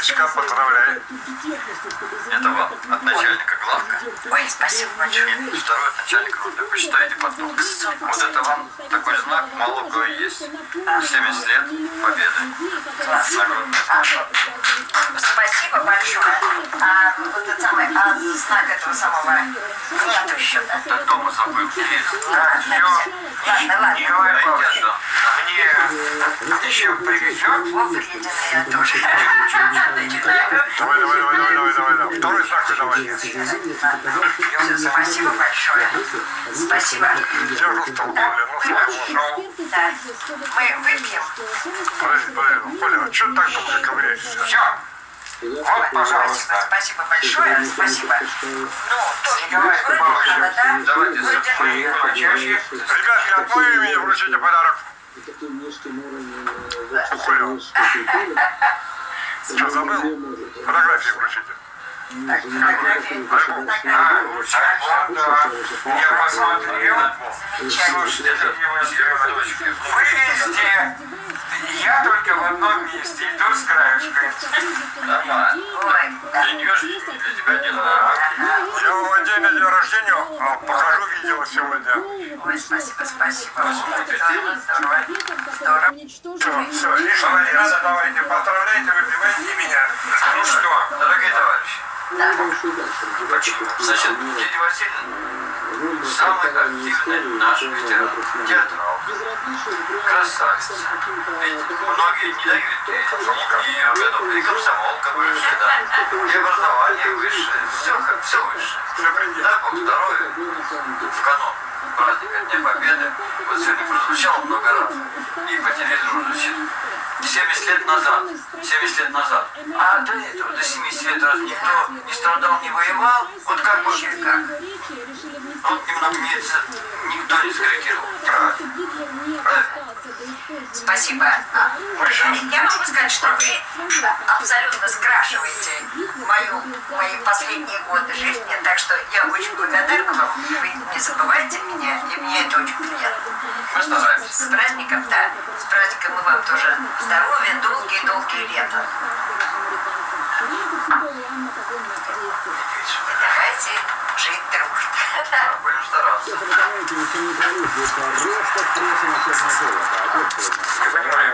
Олечка, поздравляю. Это вам от начальника главка. Ой, спасибо большое. Второй от начальника группы. Почитайте потом. Вот это вам такой знак, мало у кого есть. 70 лет победы. Класс. А, спасибо большое. А вот это самое, а знак этого самого нет еще, да? Да дома забыл. Есть. А, Все. Ладно, ладно. Николай Павлович, мне еще привезет. О, я тоже. Давай, давай, давай, давай, давай, давай, давай. Второй знак давай. Спасибо большое. Спасибо. Держу стол, Коля, ну слава богу. Да. Мы выпьем. Подожди, подожди, ну, Коля, а что так долго ковыряешься? Все. Вот, Спасибо, пожалуйста. спасибо большое. Спасибо. Ну, тоже Павлович, надо, да? давайте почаще. Ребятки, от моего имени вручите подарок. Коля, что, забыл? Фотографии вручите. А. Вот, да. Я посмотрел. Слушайте, вы везде. Я только в одном месте, и то с краешкой. Нормально. Ой, да. Для нее же и для тебя не надо. Я день на день рождения а, покажу видео сегодня. Ой, спасибо, спасибо. Здорово. Здорово. Все, все, лишнего не надо, давайте, поздравляйте, выпивайте и меня. Ну что, дорогие товарищи, Да. значит, Лидия Васильевна, самый активный наш ветеран, театрал, красавица. Ведь многие не дают ей ее годов, и комсомолка бывшая, да, и образование высшее, все, все высшее. Дай Бог здоровья в канун праздника Дня Победы. Вот сегодня прозвучало много раз. И по телевизору звучит. 70 лет назад, 70 лет назад. А до этого, до 70 лет раз никто не страдал, не воевал. Вот как бы, как? Вот немного это никто не скорректировал. Правильно. Спасибо. А, Я могу сказать, что вы абсолютно скрашиваете мою, мои последние годы жизни, так что я очень благодарна вам. Вы не забывайте меня, и мне это очень приятно. Мы стараемся. С праздником, да. С праздником и вам тоже здоровья, долгие-долгие лета. Давайте жить дружно. Будем стараться. Я понимаю,